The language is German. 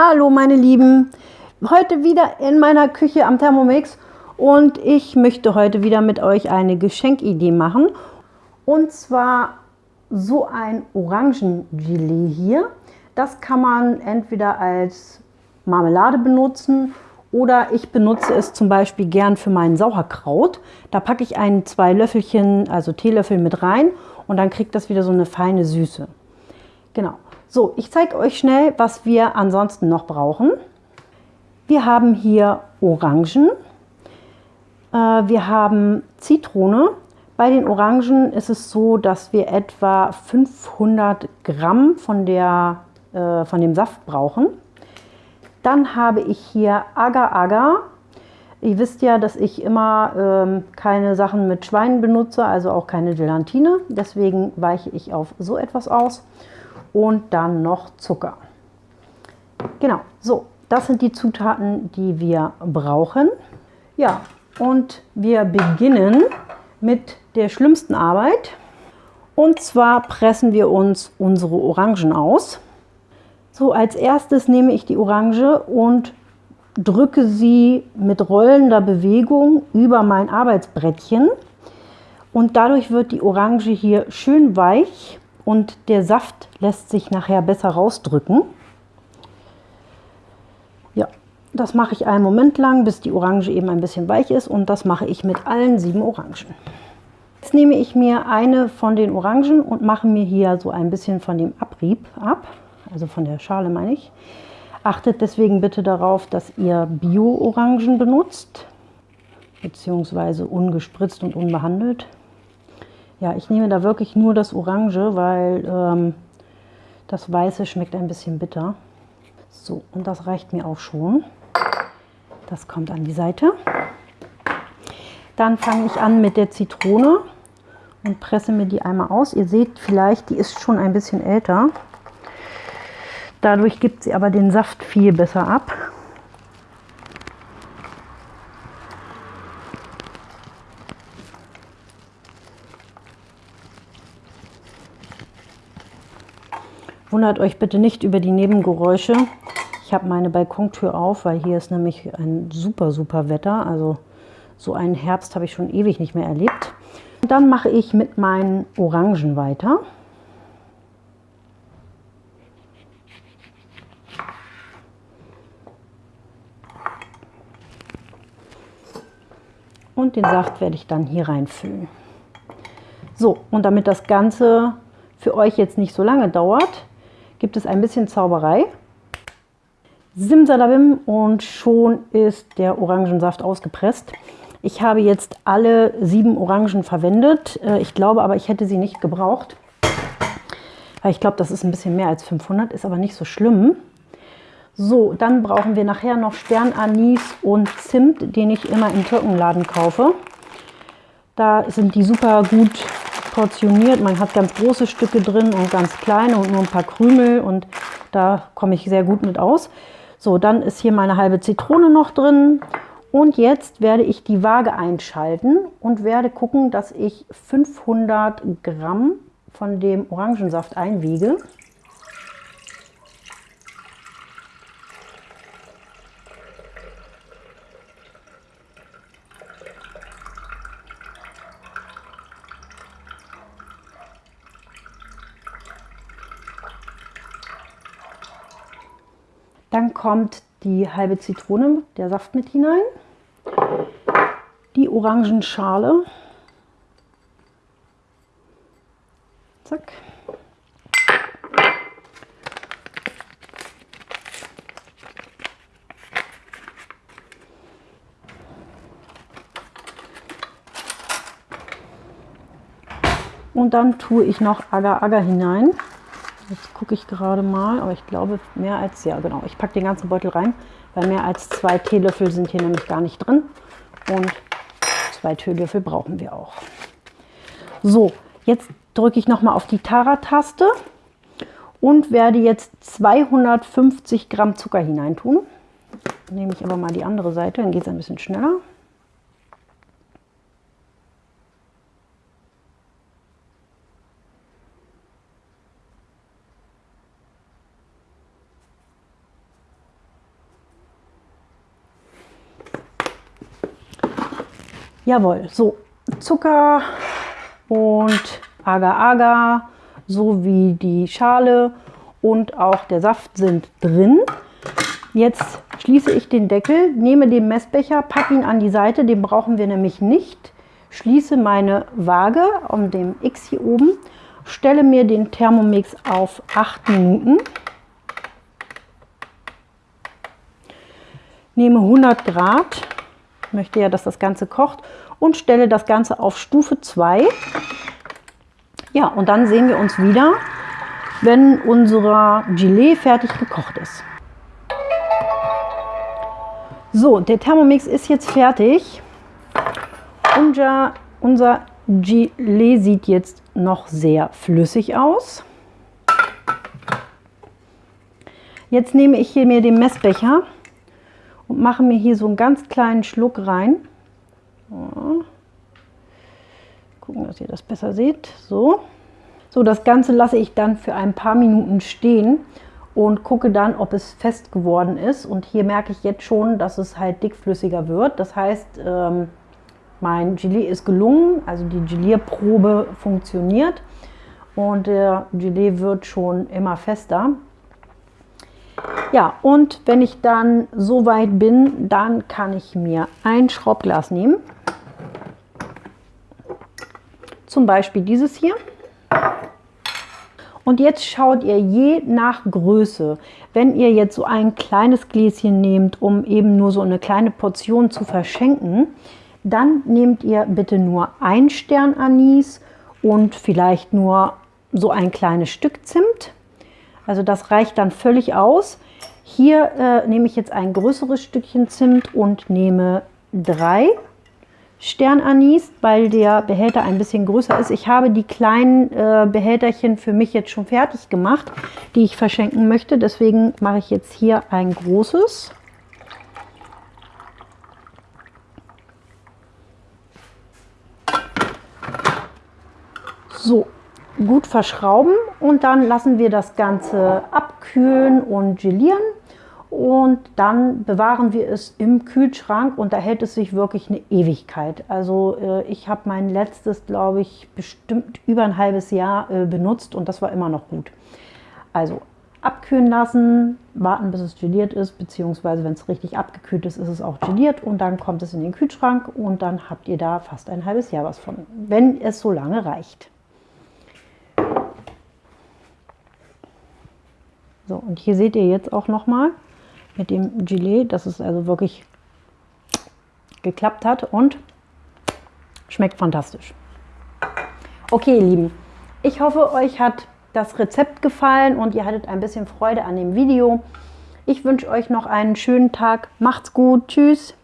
Hallo meine Lieben, heute wieder in meiner Küche am Thermomix und ich möchte heute wieder mit euch eine Geschenkidee machen. Und zwar so ein Orangengelee hier. Das kann man entweder als Marmelade benutzen oder ich benutze es zum Beispiel gern für meinen Sauerkraut. Da packe ich ein, zwei Löffelchen, also Teelöffel mit rein und dann kriegt das wieder so eine feine Süße. Genau. So, ich zeige euch schnell, was wir ansonsten noch brauchen. Wir haben hier Orangen, äh, wir haben Zitrone. Bei den Orangen ist es so, dass wir etwa 500 Gramm von, der, äh, von dem Saft brauchen. Dann habe ich hier Agar-Agar. Ihr wisst ja, dass ich immer ähm, keine Sachen mit Schweinen benutze, also auch keine Gelatine. Deswegen weiche ich auf so etwas aus und dann noch Zucker. Genau, so, das sind die Zutaten, die wir brauchen. Ja, und wir beginnen mit der schlimmsten Arbeit. Und zwar pressen wir uns unsere Orangen aus. So, als erstes nehme ich die Orange und drücke sie mit rollender Bewegung über mein Arbeitsbrettchen. Und dadurch wird die Orange hier schön weich und der Saft lässt sich nachher besser rausdrücken. Ja, das mache ich einen Moment lang, bis die Orange eben ein bisschen weich ist und das mache ich mit allen sieben Orangen. Jetzt nehme ich mir eine von den Orangen und mache mir hier so ein bisschen von dem Abrieb ab, also von der Schale meine ich. Achtet deswegen bitte darauf, dass ihr Bio-Orangen benutzt, beziehungsweise ungespritzt und unbehandelt. Ja, ich nehme da wirklich nur das Orange, weil ähm, das Weiße schmeckt ein bisschen bitter. So, und das reicht mir auch schon. Das kommt an die Seite. Dann fange ich an mit der Zitrone und presse mir die einmal aus. Ihr seht vielleicht, die ist schon ein bisschen älter. Dadurch gibt sie aber den Saft viel besser ab. Wundert euch bitte nicht über die Nebengeräusche. Ich habe meine Balkontür auf, weil hier ist nämlich ein super, super Wetter. Also so einen Herbst habe ich schon ewig nicht mehr erlebt. Und dann mache ich mit meinen Orangen weiter. Und den Saft werde ich dann hier reinfüllen. So, und damit das Ganze für euch jetzt nicht so lange dauert, gibt es ein bisschen Zauberei. Simsalabim und schon ist der Orangensaft ausgepresst. Ich habe jetzt alle sieben Orangen verwendet. Äh, ich glaube aber, ich hätte sie nicht gebraucht. Weil ich glaube, das ist ein bisschen mehr als 500, ist aber nicht so schlimm. So, dann brauchen wir nachher noch Sternanis und Zimt, den ich immer im Türkenladen kaufe. Da sind die super gut portioniert. Man hat ganz große Stücke drin und ganz kleine und nur ein paar Krümel und da komme ich sehr gut mit aus. So, dann ist hier meine halbe Zitrone noch drin und jetzt werde ich die Waage einschalten und werde gucken, dass ich 500 Gramm von dem Orangensaft einwiege. Dann kommt die halbe Zitrone, der Saft mit hinein, die Orangenschale, zack, und dann tue ich noch Agar-Agar hinein. Jetzt gucke ich gerade mal, aber ich glaube mehr als, ja genau, ich packe den ganzen Beutel rein, weil mehr als zwei Teelöffel sind hier nämlich gar nicht drin. Und zwei Teelöffel brauchen wir auch. So, jetzt drücke ich nochmal auf die Tara-Taste und werde jetzt 250 Gramm Zucker hineintun. Nehme ich aber mal die andere Seite, dann geht es ein bisschen schneller. Jawohl, so Zucker und Agar-Agar sowie die Schale und auch der Saft sind drin. Jetzt schließe ich den Deckel, nehme den Messbecher, packe ihn an die Seite, den brauchen wir nämlich nicht. Schließe meine Waage um dem X hier oben, stelle mir den Thermomix auf 8 Minuten, nehme 100 Grad, möchte ja, dass das Ganze kocht und stelle das Ganze auf Stufe 2. Ja, und dann sehen wir uns wieder, wenn unser Gelee fertig gekocht ist. So, der Thermomix ist jetzt fertig. Unser, unser Gelee sieht jetzt noch sehr flüssig aus. Jetzt nehme ich hier mir den Messbecher und mache mir hier so einen ganz kleinen Schluck rein. So. Gucken, dass ihr das besser seht. So. So, das Ganze lasse ich dann für ein paar Minuten stehen und gucke dann, ob es fest geworden ist. Und hier merke ich jetzt schon, dass es halt dickflüssiger wird. Das heißt, ähm, mein Gelee ist gelungen, also die Gelierprobe funktioniert und der Gelee wird schon immer fester. Ja, und wenn ich dann so weit bin, dann kann ich mir ein Schraubglas nehmen. Zum Beispiel dieses hier. Und jetzt schaut ihr je nach Größe, wenn ihr jetzt so ein kleines Gläschen nehmt, um eben nur so eine kleine Portion zu verschenken, dann nehmt ihr bitte nur ein Stern Anis und vielleicht nur so ein kleines Stück Zimt. Also das reicht dann völlig aus. Hier äh, nehme ich jetzt ein größeres Stückchen Zimt und nehme drei Sternanis, weil der Behälter ein bisschen größer ist. Ich habe die kleinen äh, Behälterchen für mich jetzt schon fertig gemacht, die ich verschenken möchte. Deswegen mache ich jetzt hier ein großes. So, gut verschrauben und dann lassen wir das Ganze abkühlen und gelieren und dann bewahren wir es im Kühlschrank und da hält es sich wirklich eine Ewigkeit. Also äh, ich habe mein letztes, glaube ich, bestimmt über ein halbes Jahr äh, benutzt und das war immer noch gut. Also abkühlen lassen, warten bis es geliert ist, beziehungsweise wenn es richtig abgekühlt ist, ist es auch geliert und dann kommt es in den Kühlschrank und dann habt ihr da fast ein halbes Jahr was von, wenn es so lange reicht. So, und hier seht ihr jetzt auch noch mal, mit dem Gelee, dass es also wirklich geklappt hat und schmeckt fantastisch. Okay, ihr Lieben, ich hoffe, euch hat das Rezept gefallen und ihr hattet ein bisschen Freude an dem Video. Ich wünsche euch noch einen schönen Tag. Macht's gut. Tschüss.